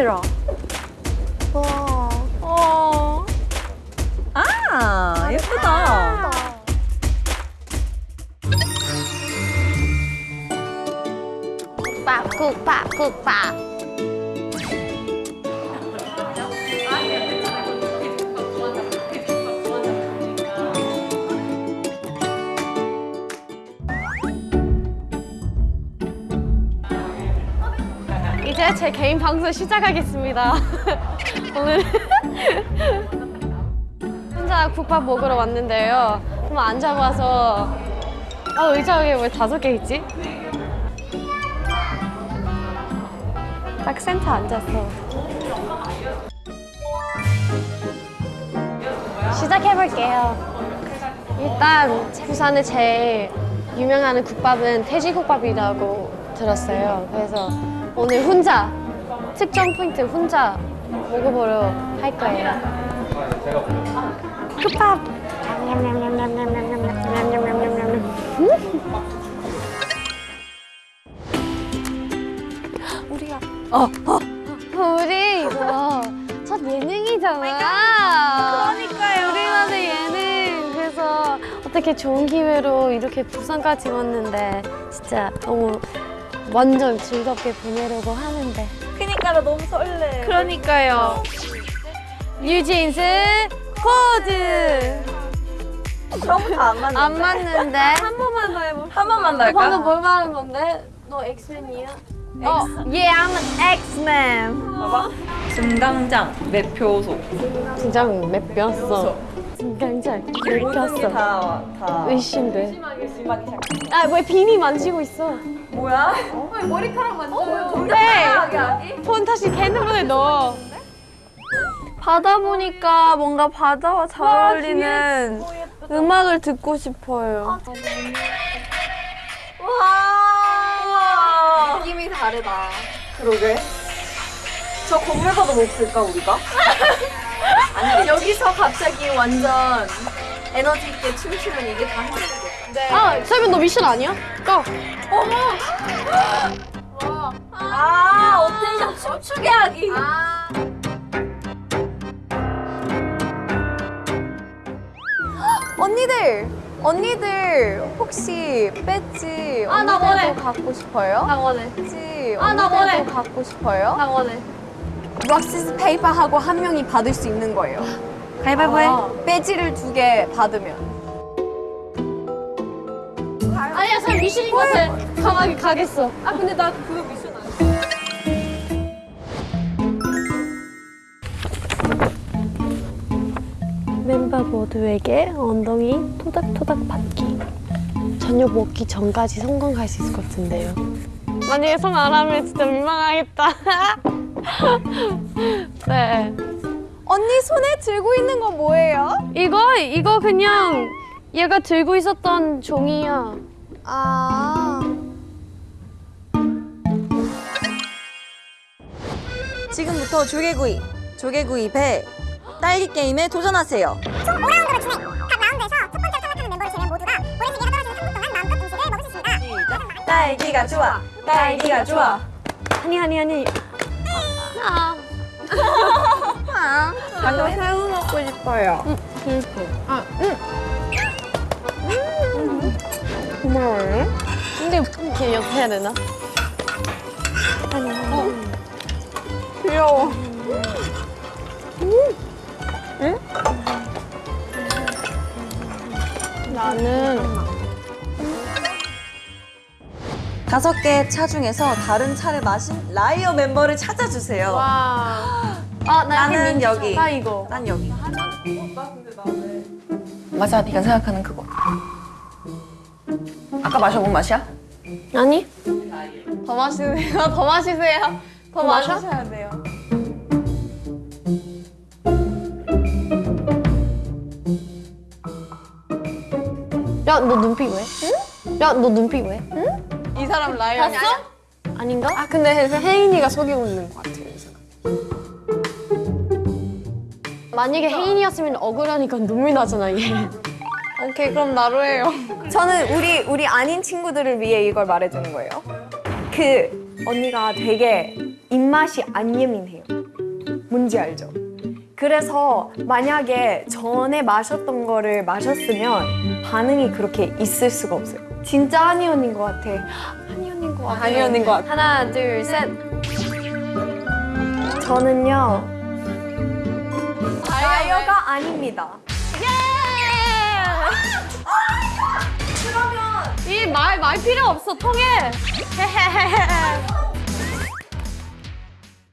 싫어. 와. 어. 아 예쁘다. 국밥, 국밥, 국밥. 이제 제 개인 방송 시작하겠습니다. 오늘 혼자 국밥 먹으러 왔는데요. 그럼 앉아봐서 아 의자에 왜 다섯 개 있지? 딱 센터 앉았어. 시작해볼게요. 일단 부산에 제일 유명한 국밥은 돼지국밥이라고 들었어요. 그래서 오늘 혼자 특정 포인트 혼자 먹어보려 할 거예요. 국밥. 우리가 어, 어. 우리 이거 첫 예능이잖아. 그러니까요. 우리만의 예능. 그래서 어떻게 좋은 기회로 이렇게 부산까지 왔는데 진짜 너무 완전 즐겁게 보내려고 하는데. 그니까 나 너무 설레. 그러니까요. 뉴진스 코드 처음부터 안 맞는데. 안 맞는데 한 번만 더 해볼까? 한 번만 더 방금 할까? 뭘 말한 건데? 너 X-Man이야? 어, yeah, I'm an X-Man. 봐봐. 승강장 매표소. 몇 모든 게 뼈였어? 다 다. 의심돼. 심하게 시작해. 아, 왜 비니 만지고 있어? 뭐야? 머리카락 만져요. 네. 네. 폰 다시 핸드폰에 넣어. 바다 보니까 뭔가 바다와 잘 어울리는 음악을 듣고 싶어요. 와. 느낌이 다르다. 그러게. 저 건물 봐도 못 쓸까 우리가? 아니 여기서 갑자기 완전 에너지 있게 춤추면 이게 다 해내겠다. 아, 설명 너 미션 아니야? Go! 아, Attention 춤추게 하기. 언니들, 언니들 혹시 배지 아, 나 원해. 언니들도 갖고 싶어요? 나 원해. 배지 아, 나 원해. 언니들도 갖고 싶어요? 나 원해. Rock scissors paper 하고 한 명이 받을 수 있는 거예요. 가위바위보 해. 아, 배지를 두 개 받으면. 아니야, 저 미션인 것 같아. 가만히 가겠어. 아 근데 나 그거 미션 아니야. 멤버 모두에게 엉덩이 토닥토닥 받기. 저녁 먹기 전까지 성공할 수 있을 것 같은데요. 만약에 성공 안 하면 진짜 민망하겠다. 네. 언니 손에 들고 있는 건 뭐예요? 이거 이거 그냥 얘가 들고 있었던 종이야. 아. 지금부터 조개구이, 조개구이 배, 딸기 게임에 도전하세요. 총 5라운드를 진행. 각 라운드에서 첫 번째로 탈락하는 멤버를 제외한 모두가 모래시계가 떨어지는 3분 동안 마음껏 음식을 먹을 수 있습니다. 딸기가 좋아, 딸기가 좋아. 아니 아니 아니. 아. 먹고 싶어요. 슬퍼. 아, 응. 고마워요. 근데 이렇게 옆에 해야 되나? 아니, 어. 귀여워. 나는 다섯 개의 차 중에서 다른 차를 마신 라이어 멤버를 찾아주세요. 와. 아, 나 나는 여기. 나 이거. 난 여기. 맞아, 네가 생각하는 그거. 아까 마셔본 맛이야? 아니? 더 마시세요. 더 마시세요. 더 마셔? 마셔야 돼요. 야, 너 눈빛 왜? 응? 야, 너 눈빛 왜? 이 사람 liar 봤어? 아닌가? 아 근데 혜인이가 속이고 있는 것 같아 만약에 혜인이었으면 억울하니까 눈물 나잖아, 얘. 오케이 그럼 나로 해요. 저는 우리 우리 아닌 친구들을 위해 이걸 말해주는 거예요. 그 언니가 되게 입 입맛이 안 예민해요. 뭔지 알죠? 그래서 만약에 전에 마셨던 거를 마셨으면 반응이 그렇게 있을 수가 없어요. 진짜 하니 언니인 것 같아. 한이 언니인 것 같아. 한이 언니인 것 같아. 하나, 둘, 셋. 저는요. 라이어가 아닙니다. 이말 말 필요 없어 통해.